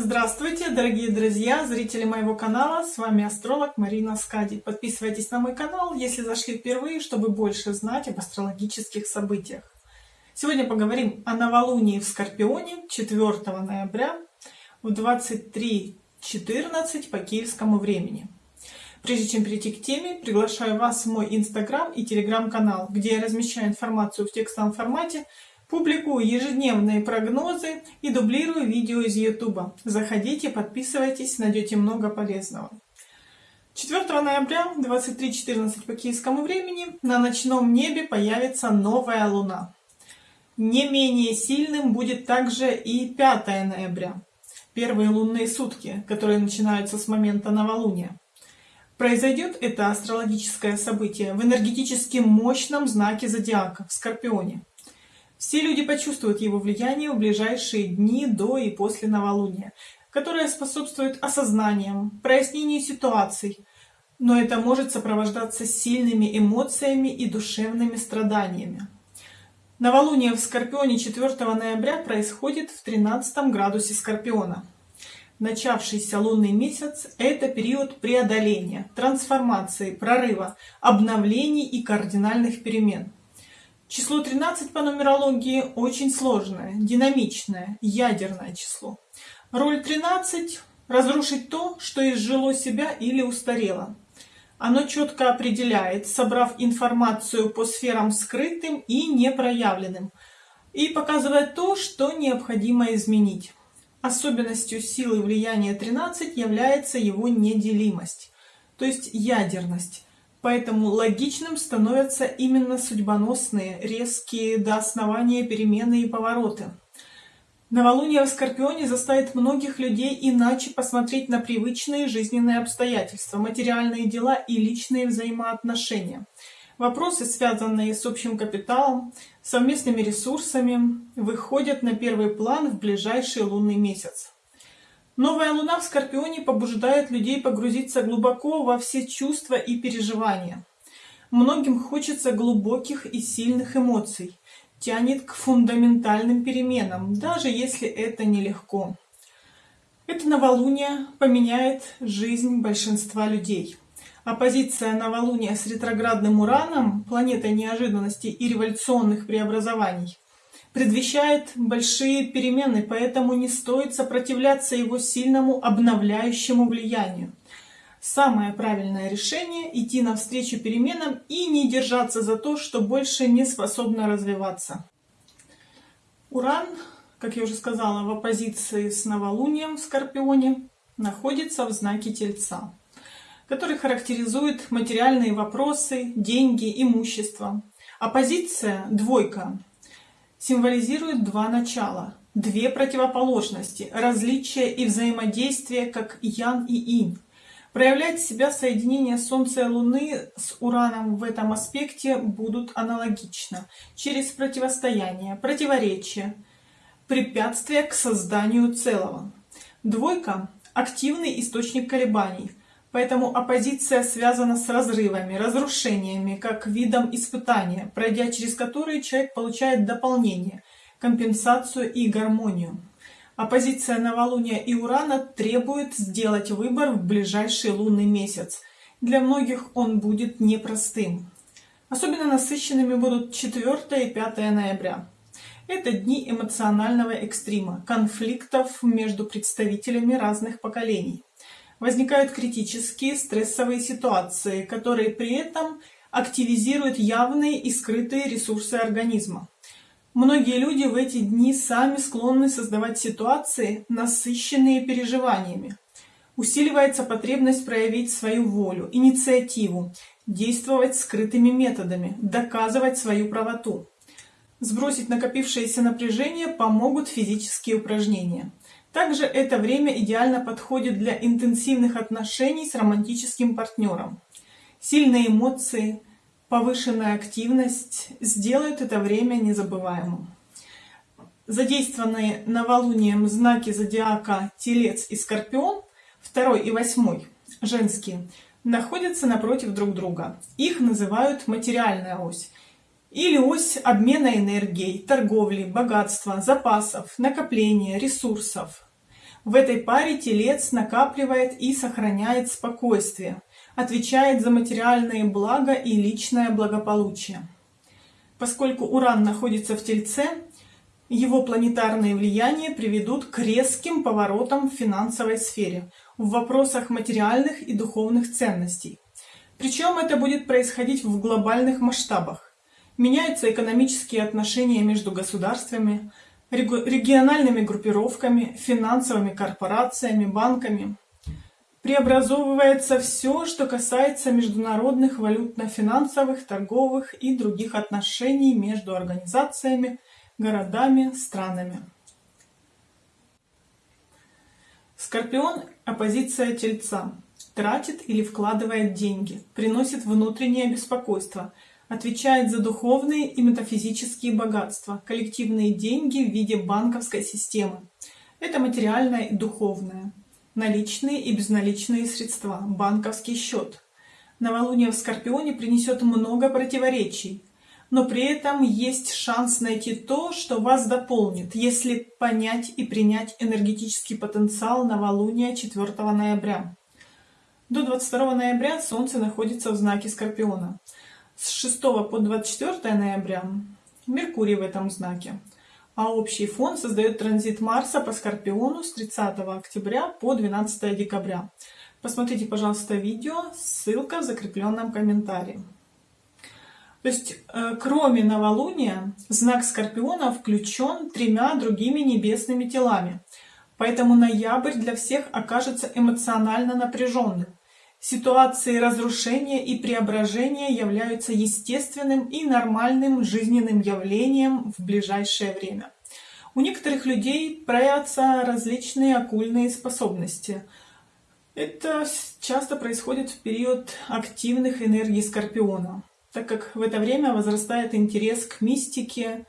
Здравствуйте, дорогие друзья, зрители моего канала, с вами астролог Марина Скади. Подписывайтесь на мой канал, если зашли впервые, чтобы больше знать об астрологических событиях. Сегодня поговорим о новолунии в Скорпионе 4 ноября в 23.14 по киевскому времени. Прежде чем перейти к теме, приглашаю вас в мой инстаграм и телеграм-канал, где я размещаю информацию в текстовом формате Публикую ежедневные прогнозы и дублирую видео из YouTube. Заходите, подписывайтесь, найдете много полезного. 4 ноября 23.14 по киевскому времени на ночном небе появится новая луна. Не менее сильным будет также и 5 ноября, первые лунные сутки, которые начинаются с момента новолуния. Произойдет это астрологическое событие в энергетически мощном знаке зодиака, в Скорпионе. Все люди почувствуют его влияние в ближайшие дни до и после новолуния, которое способствует осознанию, прояснению ситуаций, но это может сопровождаться сильными эмоциями и душевными страданиями. Новолуние в Скорпионе 4 ноября происходит в 13 градусе Скорпиона. Начавшийся лунный месяц – это период преодоления, трансформации, прорыва, обновлений и кардинальных перемен. Число 13 по нумерологии очень сложное, динамичное, ядерное число. Роль 13 – разрушить то, что изжило себя или устарело. Оно четко определяет, собрав информацию по сферам скрытым и непроявленным, и показывает то, что необходимо изменить. Особенностью силы влияния 13 является его неделимость, то есть ядерность. Поэтому логичным становятся именно судьбоносные, резкие до основания перемены и повороты. Новолуние в Скорпионе заставит многих людей иначе посмотреть на привычные жизненные обстоятельства, материальные дела и личные взаимоотношения. Вопросы, связанные с общим капиталом, совместными ресурсами, выходят на первый план в ближайший лунный месяц. Новая луна в Скорпионе побуждает людей погрузиться глубоко во все чувства и переживания. Многим хочется глубоких и сильных эмоций, тянет к фундаментальным переменам, даже если это нелегко. Это новолуние поменяет жизнь большинства людей. Оппозиция новолуния с ретроградным Ураном, планетой неожиданностей и революционных преобразований, предвещает большие перемены, поэтому не стоит сопротивляться его сильному обновляющему влиянию. Самое правильное решение – идти навстречу переменам и не держаться за то, что больше не способно развиваться. Уран, как я уже сказала, в оппозиции с новолунием в Скорпионе, находится в знаке Тельца, который характеризует материальные вопросы, деньги, имущество. Оппозиция – двойка, символизирует два начала, две противоположности, различия и взаимодействие как ян и инь. Проявлять себя соединение Солнца и Луны с Ураном в этом аспекте будут аналогично, через противостояние, противоречие, препятствия к созданию целого. Двойка – активный источник колебаний, Поэтому оппозиция связана с разрывами, разрушениями, как видом испытания, пройдя через которые человек получает дополнение, компенсацию и гармонию. Оппозиция новолуния и Урана требует сделать выбор в ближайший лунный месяц. Для многих он будет непростым. Особенно насыщенными будут 4 и 5 ноября. Это дни эмоционального экстрима, конфликтов между представителями разных поколений возникают критические стрессовые ситуации, которые при этом активизируют явные и скрытые ресурсы организма. Многие люди в эти дни сами склонны создавать ситуации, насыщенные переживаниями. Усиливается потребность проявить свою волю, инициативу, действовать скрытыми методами, доказывать свою правоту. Сбросить накопившееся напряжение помогут физические упражнения. Также это время идеально подходит для интенсивных отношений с романтическим партнером. Сильные эмоции, повышенная активность сделают это время незабываемым. Задействованные новолунием знаки зодиака Телец и Скорпион, 2 и 8, женские, находятся напротив друг друга. Их называют материальная ось или ось обмена энергией, торговли, богатства, запасов, накопления, ресурсов. В этой паре телец накапливает и сохраняет спокойствие, отвечает за материальные блага и личное благополучие. Поскольку Уран находится в Тельце, его планетарные влияния приведут к резким поворотам в финансовой сфере, в вопросах материальных и духовных ценностей. Причем это будет происходить в глобальных масштабах. Меняются экономические отношения между государствами, региональными группировками, финансовыми корпорациями, банками. Преобразовывается все, что касается международных валютно-финансовых, торговых и других отношений между организациями, городами, странами. Скорпион – оппозиция Тельца. Тратит или вкладывает деньги, приносит внутреннее беспокойство, отвечает за духовные и метафизические богатства, коллективные деньги в виде банковской системы. Это материальное и духовное. Наличные и безналичные средства, банковский счет. Новолуние в Скорпионе принесет много противоречий, но при этом есть шанс найти то, что вас дополнит, если понять и принять энергетический потенциал новолуния 4 ноября. До 22 ноября Солнце находится в знаке Скорпиона. С 6 по 24 ноября Меркурий в этом знаке. А общий фон создает транзит Марса по Скорпиону с 30 октября по 12 декабря. Посмотрите, пожалуйста, видео, ссылка в закрепленном комментарии. То есть, э, кроме новолуния, знак Скорпиона включен тремя другими небесными телами. Поэтому ноябрь для всех окажется эмоционально напряженным. Ситуации разрушения и преображения являются естественным и нормальным жизненным явлением в ближайшее время. У некоторых людей проявятся различные оккультные способности. Это часто происходит в период активных энергий Скорпиона так как в это время возрастает интерес к мистике,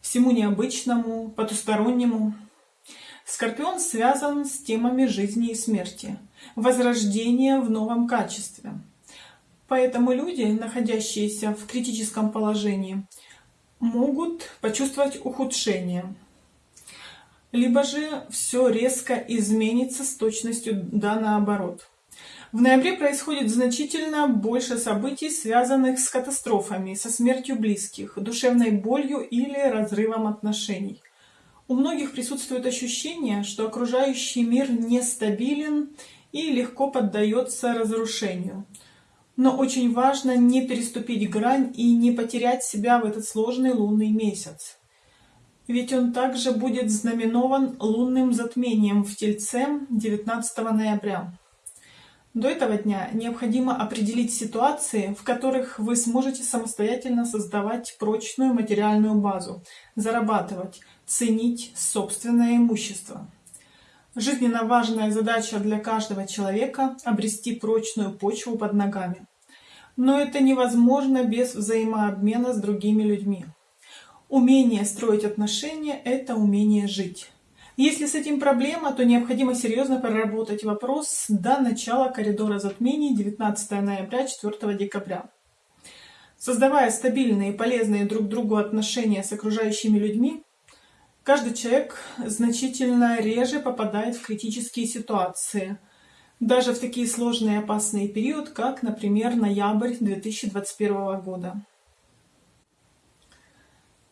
всему необычному, потустороннему. Скорпион связан с темами жизни и смерти, возрождения в новом качестве. Поэтому люди, находящиеся в критическом положении, могут почувствовать ухудшение. Либо же все резко изменится с точностью да наоборот. В ноябре происходит значительно больше событий, связанных с катастрофами, со смертью близких, душевной болью или разрывом отношений. У многих присутствует ощущение, что окружающий мир нестабилен и легко поддается разрушению. Но очень важно не переступить грань и не потерять себя в этот сложный лунный месяц. Ведь он также будет знаменован лунным затмением в Тельце 19 ноября. До этого дня необходимо определить ситуации, в которых вы сможете самостоятельно создавать прочную материальную базу, зарабатывать, ценить собственное имущество. Жизненно важная задача для каждого человека – обрести прочную почву под ногами. Но это невозможно без взаимообмена с другими людьми. Умение строить отношения – это умение жить. Если с этим проблема, то необходимо серьезно проработать вопрос до начала коридора затмений 19 ноября 4 декабря. Создавая стабильные и полезные друг другу отношения с окружающими людьми, каждый человек значительно реже попадает в критические ситуации, даже в такие сложные и опасные периоды, как, например, ноябрь 2021 года.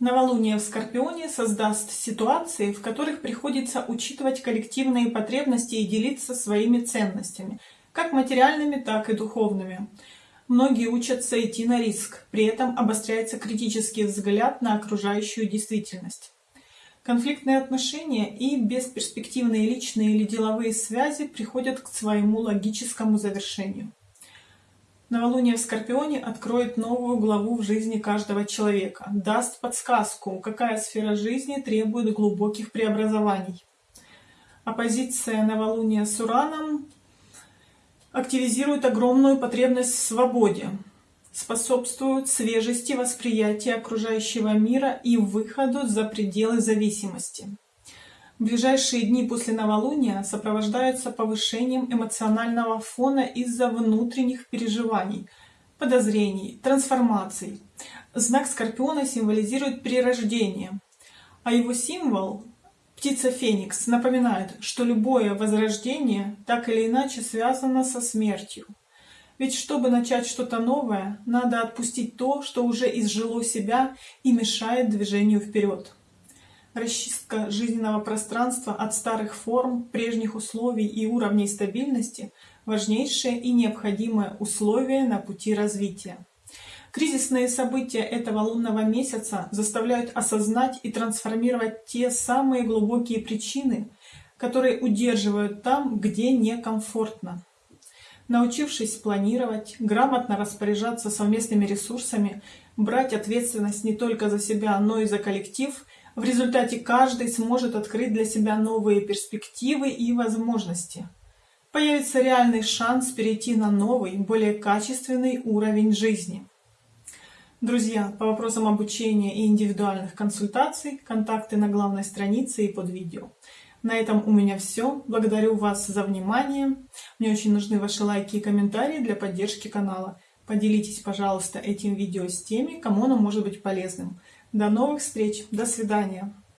Новолуние в Скорпионе создаст ситуации, в которых приходится учитывать коллективные потребности и делиться своими ценностями, как материальными, так и духовными. Многие учатся идти на риск, при этом обостряется критический взгляд на окружающую действительность. Конфликтные отношения и бесперспективные личные или деловые связи приходят к своему логическому завершению. Новолуние в Скорпионе откроет новую главу в жизни каждого человека, даст подсказку, какая сфера жизни требует глубоких преобразований. Оппозиция новолуния с Ураном активизирует огромную потребность в свободе, способствует свежести восприятия окружающего мира и выходу за пределы зависимости. Ближайшие дни после новолуния сопровождаются повышением эмоционального фона из-за внутренних переживаний, подозрений, трансформаций. Знак Скорпиона символизирует перерождение, а его символ – Птица Феникс напоминает, что любое возрождение так или иначе связано со смертью. Ведь чтобы начать что-то новое, надо отпустить то, что уже изжило себя и мешает движению вперед. Расчистка жизненного пространства от старых форм, прежних условий и уровней стабильности – важнейшее и необходимое условие на пути развития. Кризисные события этого лунного месяца заставляют осознать и трансформировать те самые глубокие причины, которые удерживают там, где некомфортно. Научившись планировать, грамотно распоряжаться совместными ресурсами, брать ответственность не только за себя, но и за коллектив – в результате каждый сможет открыть для себя новые перспективы и возможности. Появится реальный шанс перейти на новый, более качественный уровень жизни. Друзья, по вопросам обучения и индивидуальных консультаций, контакты на главной странице и под видео. На этом у меня все. Благодарю вас за внимание. Мне очень нужны ваши лайки и комментарии для поддержки канала. Поделитесь, пожалуйста, этим видео с теми, кому оно может быть полезным. До новых встреч. До свидания.